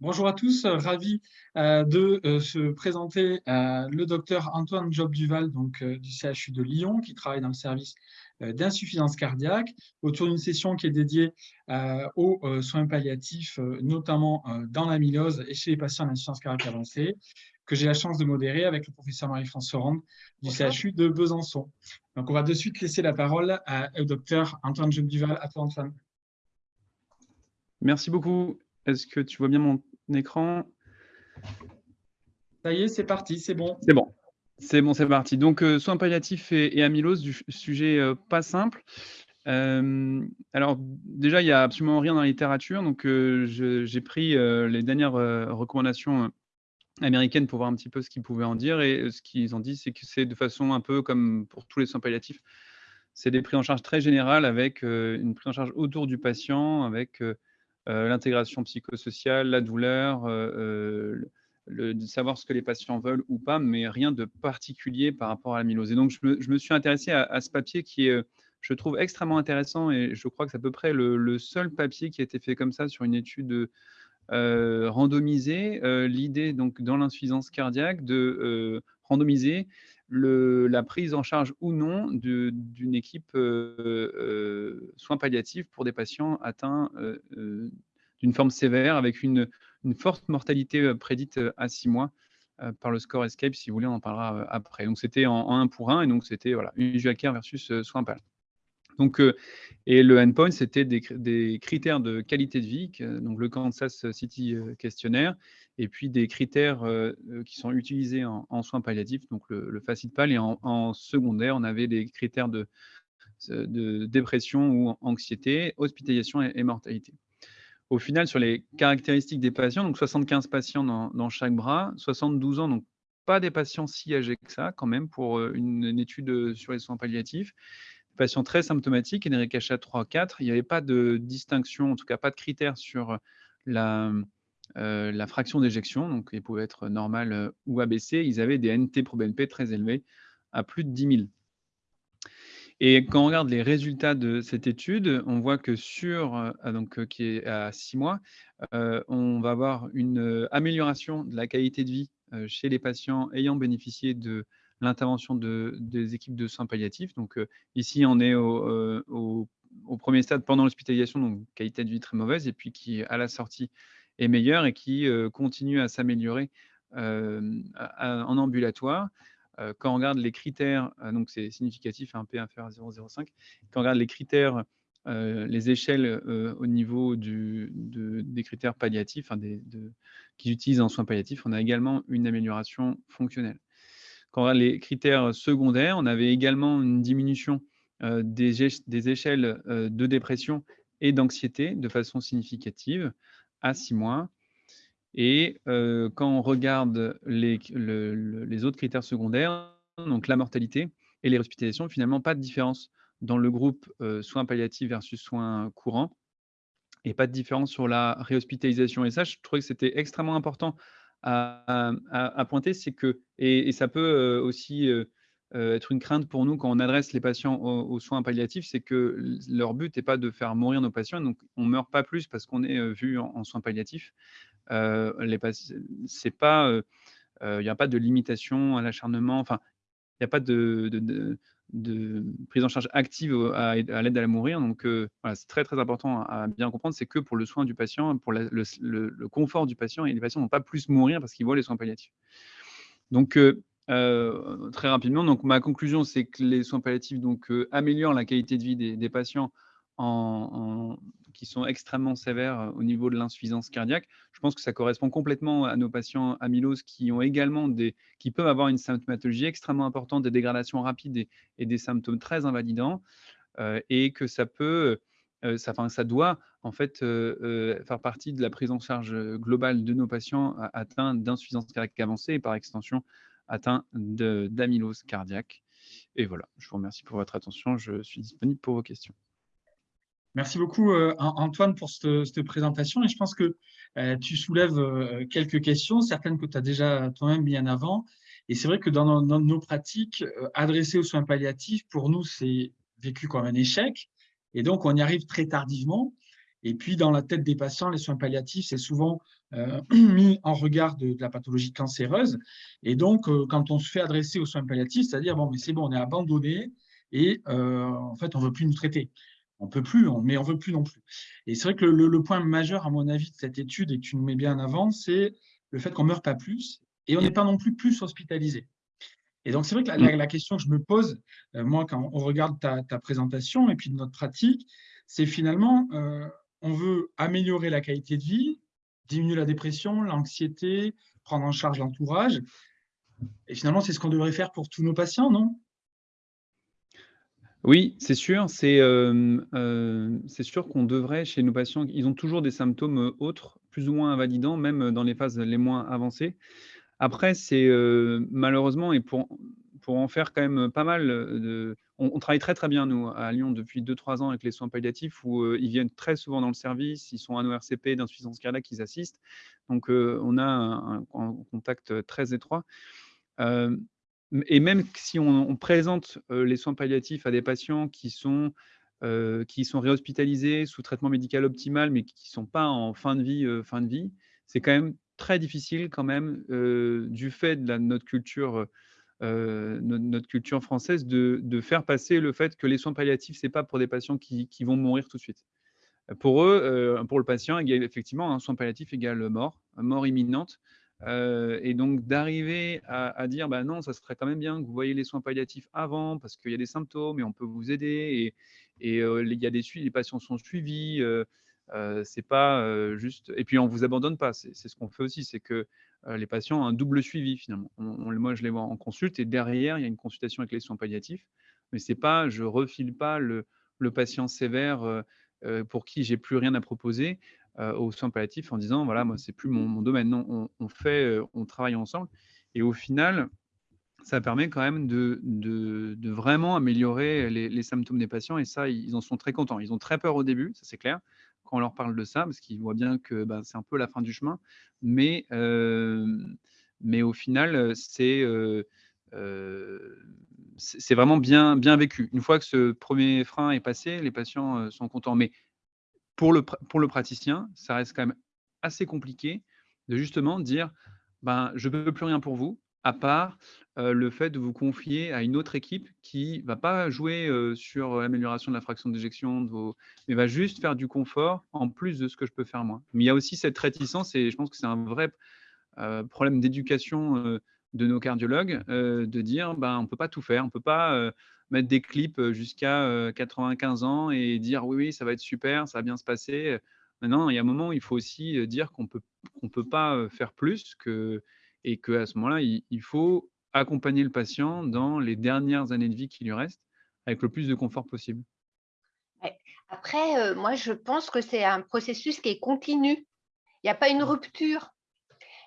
Bonjour à tous, ravi euh, de euh, se présenter euh, le docteur Antoine Job Duval donc, du CHU de Lyon qui travaille dans le service d'insuffisance cardiaque autour d'une session qui est dédiée aux soins palliatifs, notamment dans l'amylose et chez les patients d'insuffisance cardiaque avancée, que j'ai la chance de modérer avec le professeur Marie-France Sorand du CHU de Besançon. Donc, on va de suite laisser la parole au docteur Antoine Job Duval. À toi, Antoine. Merci beaucoup. Est-ce que tu vois bien mon écran? Ça y est, c'est parti, c'est bon. C'est bon. C'est bon, c'est parti. Donc, euh, soins palliatifs et, amylose, du sujet euh, pas simple. Euh, alors, déjà, il n'y a absolument rien dans la littérature. Donc, j'ai pris les dernières recommandations américaines pour voir un petit peu ce qu'ils pouvaient en dire. Et ce qu'ils ont dit, c'est que c'est de façon un peu comme pour tous les soins palliatifs. C'est des prises en charge très générales avec une prise en charge autour du patient, avec l'intégration psychosociale, la douleur, euh, euh, le, de savoir ce que les patients veulent ou pas, mais rien de particulier par rapport à l'amylose. Et donc, je me, suis intéressé à, ce papier qui est, je trouve, extrêmement intéressant et je crois que c'est à peu près le, seul papier qui a été fait comme ça sur une étude randomisée. L'idée, donc, dans l'insuffisance cardiaque, de randomiser la prise en charge ou non d'une équipe euh, euh, soins palliatifs pour des patients atteints euh, d'une forme sévère avec une, forte mortalité prédite à six mois par le score ESCAPE. Si vous voulez, on en parlera après. Donc, c'était en, 1 pour 1 et donc c'était voilà, UJACARE versus soins palliatifs. Donc, et le endpoint, c'était des, critères de qualité de vie, donc le Kansas City questionnaire, et puis des critères qui sont utilisés en, soins palliatifs, donc le, le FACIT-PAL, et en, secondaire, on avait des critères de, dépression ou anxiété, hospitalisation et, mortalité. Au final, sur les caractéristiques des patients, donc 75 patients dans, chaque bras, 72 ans, donc pas des patients si âgés que ça, quand même, pour une étude sur les soins palliatifs, patients très symptomatiques, NRKH 3, 4, il n'y avait pas de distinction, en tout cas pas de critères sur la, euh, la fraction d'éjection, donc ils pouvaient être normal euh, ou abaissé, ils avaient des NT pro BNP très élevés, à plus de 10 000. Et quand on regarde les résultats de cette étude, on voit que sur, euh, donc, qui est à 6 mois, on va avoir une amélioration de la qualité de vie chez les patients ayant bénéficié de l'intervention de, des équipes de soins palliatifs. Donc ici, on est au, premier stade pendant l'hospitalisation, donc qualité de vie très mauvaise, et puis qui, à la sortie, est meilleure et qui continue à s'améliorer en ambulatoire. quand on regarde les critères, donc c'est significatif, un P inférieur à 0,05, quand on regarde les critères, les échelles au niveau du, des critères palliatifs, qu'ils utilisent en soins palliatifs, on a également une amélioration fonctionnelle. Quand on regarde les critères secondaires, on avait également une diminution des, échelles de dépression et d'anxiété de façon significative à six mois. Et quand on regarde les, les, autres critères secondaires, donc la mortalité et les hospitalisations, finalement, pas de différence dans le groupe soins palliatifs versus soins courants et pas de différence sur la réhospitalisation. Et ça, je trouvais que c'était extrêmement important à, pointer, c'est que, et, ça peut euh, aussi euh, euh, être une crainte pour nous quand on adresse les patients aux, soins palliatifs, c'est que leur but n'est pas de faire mourir nos patients, donc on ne meurt pas plus parce qu'on est vu en, soins palliatifs. c'est pas, il n'y a pas de limitation à l'acharnement, enfin, il n'y a pas de prise en charge active à, l'aide à la mourir. Donc, euh, c'est très, très important à, bien comprendre. C'est que pour le soin du patient, pour le, confort du patient, et les patients n'ont pas plus mourir parce qu'ils voient les soins palliatifs. Donc, euh, euh, très rapidement, donc, ma conclusion, c'est que les soins palliatifs donc, améliorent la qualité de vie des, patients qui sont extrêmement sévères euh, au niveau de l'insuffisance cardiaque. Je pense que ça correspond complètement à nos patients amyloses qui ont également des, qui peuvent avoir une symptomatologie extrêmement importante, des dégradations rapides et, des symptômes très invalidants, euh, et que ça peut, euh, ça, enfin, ça doit en fait faire partie de la prise en charge globale de nos patients atteints d'insuffisance cardiaque avancée et par extension atteints d'amylose cardiaque. Et voilà, je vous remercie pour votre attention. Je suis disponible pour vos questions. Merci beaucoup, euh, Antoine, pour cette, présentation. Et je pense que euh, tu soulèves euh, quelques questions, certaines que tu as déjà toi-même mis en avant. Et c'est vrai que dans nos, pratiques, adressées aux soins palliatifs, pour nous, c'est vécu comme un échec. Et donc, on y arrive très tardivement. Et puis, dans la tête des patients, les soins palliatifs, c'est souvent mis en regard de, la pathologie cancéreuse. Et donc, quand on se fait adresser aux soins palliatifs, c'est-à-dire, bon, mais c'est bon, on est abandonné et en fait, on ne veut plus nous traiter. On ne peut plus, mais on ne veut plus non plus. Et c'est vrai que le, point majeur, à mon avis, de cette étude, et que tu nous mets bien en avant, c'est le fait qu'on ne meurt pas plus et on n'est pas non plus plus hospitalisé. Et donc, c'est vrai que la, question que je me pose, moi, quand on regarde ta, ta, présentation et puis notre pratique, c'est finalement, on veut améliorer la qualité de vie, diminuer la dépression, l'anxiété, prendre en charge l'entourage. Et finalement, c'est ce qu'on devrait faire pour tous nos patients, non? Oui, c'est sûr. C'est sûr qu'on devrait, chez nos patients, ils ont toujours des symptômes autres, plus ou moins invalidants, même dans les phases les moins avancées. Après, c'est malheureusement, et pour, pour en faire quand même pas mal de, on, travaille très très bien, nous, à Lyon, depuis 2-3 ans avec les soins palliatifs, où ils viennent très souvent dans le service, ils sont un ORCP d'insuffisance cardiaque, ils assistent. Donc, on a un, contact très étroit. Et même si on, présente les soins palliatifs à des patients qui sont, qui sont réhospitalisés sous traitement médical optimal, mais qui ne sont pas en fin de vie, fin de vie, c'est quand même très difficile quand même, du fait de notre culture euh, notre culture française de, faire passer le fait que les soins palliatifs, ce n'est pas pour des patients qui, vont mourir tout de suite. Pour eux, euh, pour le patient, effectivement, un soin palliatif égale mort, mort imminente. Euh, et donc d'arriver à, dire, bah non, ça serait quand même bien que vous voyez les soins palliatifs avant, parce qu'il y a des symptômes et on peut vous aider. Et, et il y a des les patients sont suivis. c'est pas juste. Et puis on vous abandonne pas. C'est ce qu'on fait aussi, c'est que euh, les patients ont un double suivi finalement. moi, je les vois en consulte et derrière, il y a une consultation avec les soins palliatifs. Mais c'est pas, je refile pas le, patient sévère euh, euh, pour qui j'ai plus rien à proposer aux soins palliatifs en disant voilà, moi, c'est plus mon, domaine. Non, on, fait, on travaille ensemble. Et au final, ça permet quand même de, de, vraiment améliorer les, les, symptômes des patients. Et ça, ils en sont très contents. Ils ont très peur au début, ça c'est clair quand on leur parle de ça, parce qu'ils voient bien que bah, c'est un peu la fin du chemin. Mais, mais au final, c'est c'est vraiment bien, bien vécu. Une fois que ce premier frein est passé, les patients sont contents. Mais pour le, pour le praticien, ça reste quand même assez compliqué de justement dire ben, je ne veux plus rien pour vous, à part le fait de vous confier à une autre équipe qui va pas jouer sur l'amélioration de la fraction d'éjection, vos... mais va juste faire du confort en plus de ce que je peux faire moi. Mais il y a aussi cette réticence, et je pense que c'est un vrai problème d'éducation de nos cardiologues, de dire ben, on ne peut pas tout faire, on ne peut pas mettre des clips jusqu'à 95 ans et dire oui, oui, ça va être super, ça va bien se passer. Maintenant, il y a un moment où il faut aussi dire qu'on peut, ne peut pas faire plus que, et qu'à ce moment-là, il faut accompagner le patient dans les dernières années de vie qui lui restent avec le plus de confort possible. Après, euh, moi, je pense que c'est un processus qui est continu. Il n'y a pas une mmh. rupture.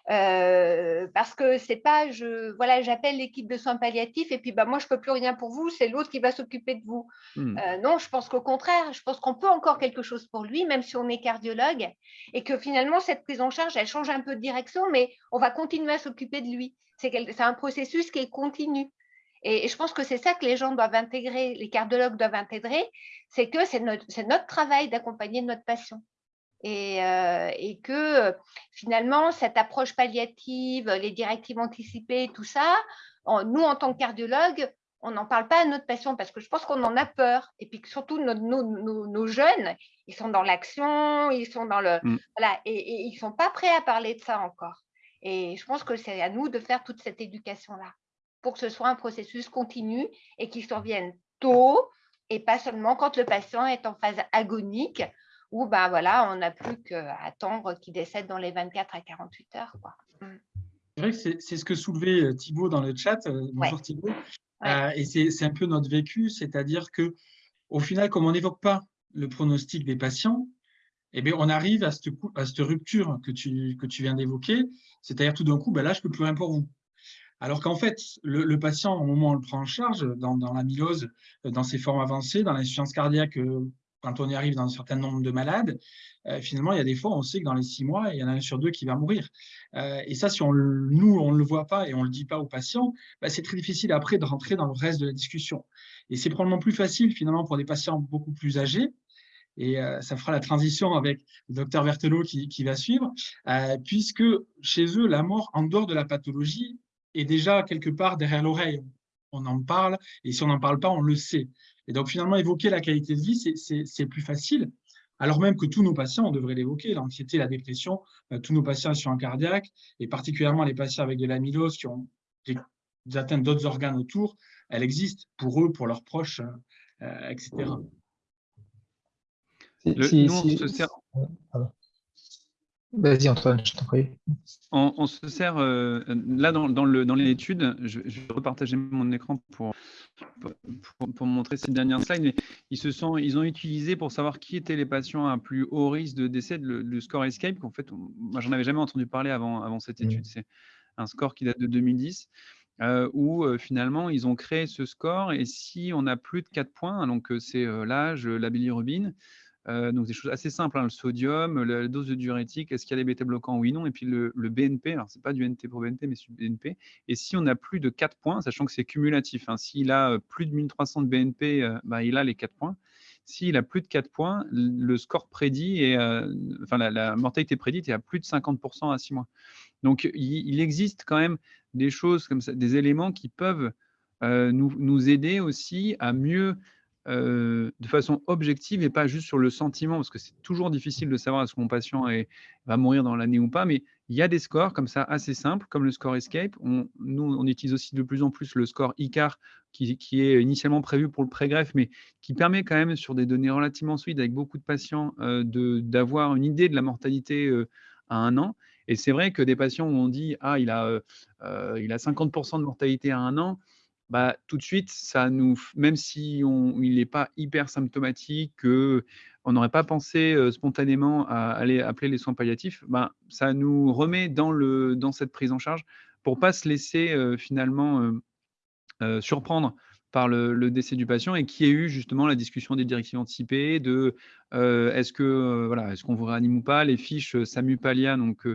Euh, parce que c'est pas, je, voilà, j'appelle l'équipe de soins palliatifs et puis bah, moi, je ne peux plus rien pour vous, c'est l'autre qui va s'occuper de vous. Mmh. Euh, non, je pense qu'au contraire, je pense qu'on peut encore quelque chose pour lui, même si on est cardiologue, et que finalement, cette prise en charge, elle change un peu de direction, mais on va continuer à s'occuper de lui. C'est un processus qui est continu. Et, je pense que c'est ça que les gens doivent intégrer, les cardiologues doivent intégrer, c'est que c'est notre, travail d'accompagner notre patient. Et, euh, que finalement, cette approche palliative, les directives anticipées, tout ça, nous, en tant que cardiologue, on n'en parle pas à notre patient parce que je pense qu'on en a peur. Et puis surtout, nos, jeunes, ils sont dans l'action, ils sont dans le. Mm. Voilà, et, et ils ne sont pas prêts à parler de ça encore. Et je pense que c'est à nous de faire toute cette éducation-là pour que ce soit un processus continu et qu'il survienne tôt et pas seulement quand le patient est en phase agonique où ben voilà, on n'a plus qu'à attendre qu'il décède dans les 24 à 48 heures. Mmh. C'est vrai que c'est ce que soulevait euh, Thibault dans le chat. Euh, bonjour Thibault. Euh, et c'est un peu notre vécu, c'est-à-dire que au final, comme on n'évoque pas le pronostic des patients, eh bien, on arrive à cette, à cette rupture que tu, que tu viens d'évoquer, c'est-à-dire tout d'un coup, ben là, je ne peux plus rien pour vous. Alors qu'en fait, le, patient, au moment où on le prend en charge, dans, dans l'amylose, dans ses formes avancées, dans l'insuffisance cardiaque, quand on y arrive dans un certain nombre de malades, euh, finalement, il y a des fois, on sait que dans les six mois, il y en a un sur deux qui va mourir. Euh, et ça, si on, nous, on ne le voit pas et on ne le dit pas aux patients, bah, c'est très difficile après de rentrer dans le reste de la discussion. Et c'est probablement plus facile, finalement, pour des patients beaucoup plus âgés, et ça fera la transition avec le docteur Vertelot qui va suivre, puisque chez eux, la mort en dehors de la pathologie est déjà quelque part derrière l'oreille. On en parle, et si on n'en parle pas, on le sait. Et donc finalement, évoquer la qualité de vie, c'est plus facile, alors même que tous nos patients, on devrait l'évoquer, l'anxiété, la dépression, tous nos patients sont en cardiaque, et particulièrement les patients avec de l'amylose qui ont des, atteintes d'autres organes autour, elle existe pour eux, pour leurs proches, etc. Vas-y Antoine, je t'en prie. On, se sert, euh, là dans, dans l'étude, je, je, vais repartager mon écran pour, pour, montrer ces dernières slides, mais ils, se sont, ils ont utilisé pour savoir qui étaient les patients à plus haut risque de décès le, score Escape, qu'en fait, moi j'en avais jamais entendu parler avant, avant cette mmh. étude, c'est un score qui date de 2010. Euh, où euh, finalement ils ont créé ce score et si on a plus de 4 points, donc c'est l'âge, la bilirubine, euh, donc des choses assez simples, hein, le sodium, la dose de diurétique, est-ce qu'il y a des bêta-bloquants Oui, non. Et puis le, BNP, alors c'est pas du NT pour BNP, mais c'est du BNP. Et si on a plus de 4 points, sachant que c'est cumulatif, hein, s'il a euh, plus de 1300 de BNP, euh, bah, il a les 4 points. S'il a plus de 4 points, le score prédit, et, enfin la, mortalité prédite est à plus de 50% à 6 mois. Donc il, existe quand même des choses comme ça, des éléments qui peuvent nous, nous, aider aussi à mieux euh, de façon objective et pas juste sur le sentiment, parce que c'est toujours difficile de savoir est-ce que mon patient va mourir dans l'année ou pas, mais il y a des scores comme ça assez simples, comme le score Escape. On, nous, on utilise aussi de plus en plus le score ICAR, qui, est initialement prévu pour le pré-greffe, mais qui permet quand même, sur des données relativement solides avec beaucoup de patients, euh, d'avoir une idée de la mortalité euh, à un an. Et c'est vrai que des patients où on dit « Ah, il a, il a 50% de mortalité à un an », bah, tout de suite, ça nous, même si on, il n'est pas hyper symptomatique, que on n'aurait pas pensé spontanément à aller appeler les soins palliatifs, bah, ça nous remet dans, le, dans cette prise en charge pour pas se laisser finalement surprendre par le, décès du patient et qui ait eu justement la discussion des directives anticipées, de est-ce que voilà, est-ce qu'on vous réanime ou pas, les fiches SAMU Palia donc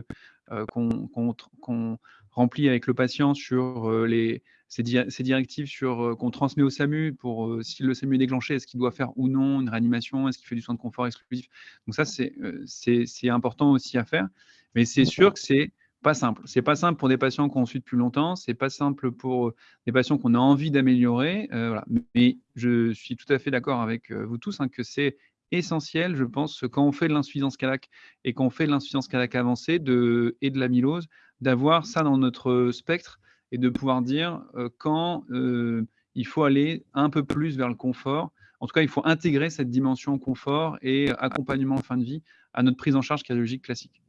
qu'on remplit avec le patient sur les ces, directives sur qu'on transmet au SAMU pour si le SAMU est déclenché, est-ce qu'il doit faire ou non une réanimation, est-ce qu'il fait du soin de confort exclusif? Donc ça, c'est important aussi à faire. Mais c'est sûr que c'est pas simple. C'est pas simple pour des patients qu'on suit depuis longtemps, c'est pas simple pour des patients qu'on a envie d'améliorer. voilà. Mais je suis tout à fait d'accord avec vous tous hein, que c'est essentiel, je pense, quand on fait de l'insuffisance cardiaque et quand on fait de l'insuffisance cardiaque avancée de, et de l'amylose, d'avoir ça dans notre spectre et de pouvoir dire euh, quand euh, il faut aller un peu plus vers le confort. En tout cas, il faut intégrer cette dimension confort et accompagnement en fin de vie à notre prise en charge cardiologique classique.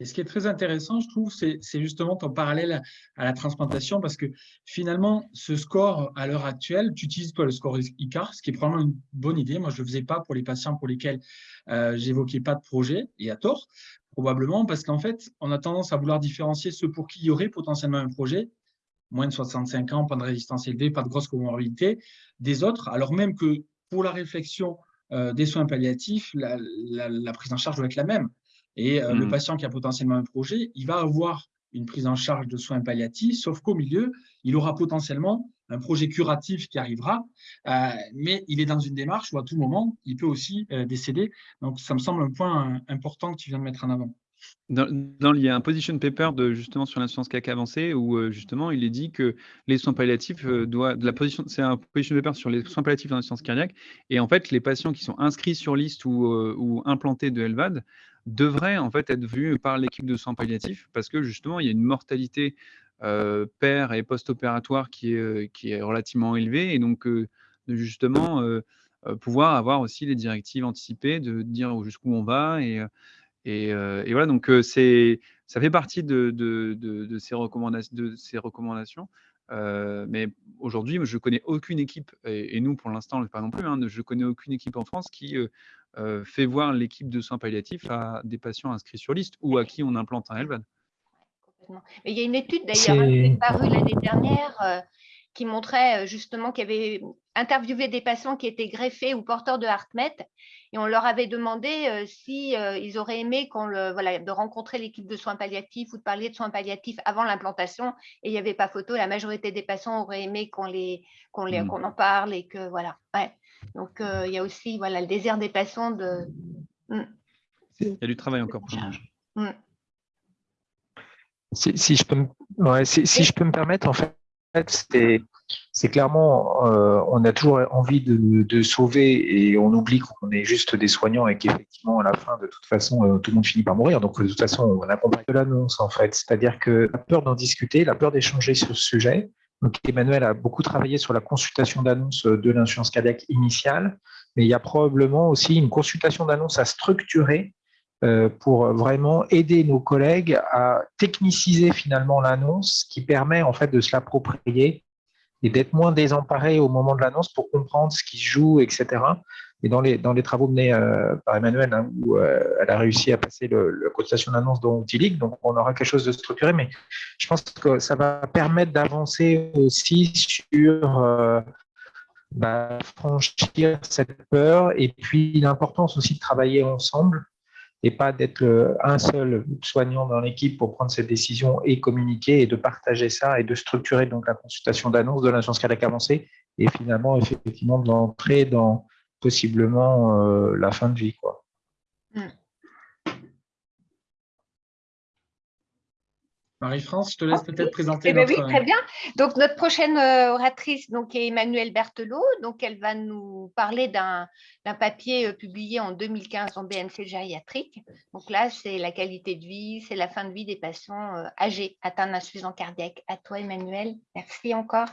Et ce qui est très intéressant, je trouve, c'est justement ton parallèle à la transplantation, parce que finalement, ce score, à l'heure actuelle, tu utilises pas le score ICAR, ce qui est probablement une bonne idée. Moi, je ne le faisais pas pour les patients pour lesquels euh, j'évoquais pas de projet, et à tort, probablement, parce qu'en fait, on a tendance à vouloir différencier ceux pour qui il y aurait potentiellement un projet moins de 65 ans, pas de résistance élevée, pas de grosse comorbidité, des autres, alors même que pour la réflexion euh, des soins palliatifs, la, prise en charge doit être la même. Et euh, le mmh. patient qui a potentiellement un projet, il va avoir une prise en charge de soins palliatifs, sauf qu'au milieu, il aura potentiellement un projet curatif qui arrivera, euh, mais il est dans une démarche où à tout moment, il peut aussi décéder. Donc, ça me semble un point important que tu viens de mettre en avant. Il y a un position paper de, justement sur l'insuffisance cardiaque avancée où euh, justement il est dit que les soins palliatifs euh, doivent, c'est un position paper sur les soins palliatifs dans l'insuffisance cardiaque et en fait les patients qui sont inscrits sur liste ou, euh, implantés de LVAD devraient en fait être vus par l'équipe de soins palliatifs parce que justement il y a une mortalité père et post-opératoire qui est, qui est relativement élevée et donc justement pouvoir avoir aussi les directives anticipées de dire jusqu'où on va et et, voilà, donc c'est, ça fait partie de, de, ces, recommandations. De ces recommandations mais aujourd'hui, je ne connais aucune équipe, et, nous pour l'instant, pas non plus, hein, je ne connais aucune équipe en France qui fait voir l'équipe de soins palliatifs à des patients inscrits sur liste ou à qui on implante un LVAD. il y a une étude d'ailleurs hein, qui est parue l'année dernière qui montrait justement qu'il y avait interviewé des patients qui étaient greffés ou porteurs de HeartMet et on leur avait demandé si ils auraient aimé le, voilà, de rencontrer l'équipe de soins palliatifs ou de parler de soins palliatifs avant l'implantation et il n'y avait pas photo. La majorité des patients auraient aimé qu'on les, qu'on les, mmh. qu'on en parle et que voilà. Ouais. Donc, euh, il y a aussi voilà, le désir des patients de... Mm. Il y a du travail encore pour mm. si, je peux me, si, je peux me permettre, en fait, c'est clairement, euh, on a toujours envie de, sauver et on oublie qu'on est juste des soignants et qu'effectivement, à la fin, de toute façon, euh, tout le monde finit par mourir. Donc, de toute façon, on accompagne de l'annonce, en fait. C'est-à-dire que la peur d'en discuter, la peur d'échanger sur ce sujet, donc, Emmanuel a beaucoup travaillé sur la consultation d'annonce de l'insurance cardiaque initiale, mais il y a probablement aussi une consultation d'annonce à structurer pour vraiment aider nos collègues à techniciser finalement l'annonce, qui permet en fait de se l'approprier et d'être moins désemparé au moment de l'annonce pour comprendre ce qui se joue, etc. Et dans les, dans les travaux menés euh, par Emmanuel, hein, où euh, elle a réussi à passer le, la cotation d'annonce dans Outilic, donc on aura quelque chose de structuré, mais je pense que ça va permettre d'avancer aussi sur euh, bah, franchir cette peur et puis l'importance aussi de travailler ensemble et pas d'être un seul soignant dans l'équipe pour prendre cette décision et communiquer et de partager ça et de structurer donc la consultation d'annonce de l'agence cardiaque avancée et finalement effectivement de l'entrée dans possiblement euh, la fin de vie. Quoi. Mm. Marie-France, je te laisse peut-être présenter eh ben Oui, très bien. Donc, notre prochaine euh, oratrice donc, est Emmanuelle Berthelot. Donc, elle va nous parler d'un papier euh, publié en 2015 en BNC gériatrique. Donc là, c'est la qualité de vie, c'est la fin de vie des patients âgés atteints d'insuffisance cardiaque. À toi, Emmanuel. Merci encore.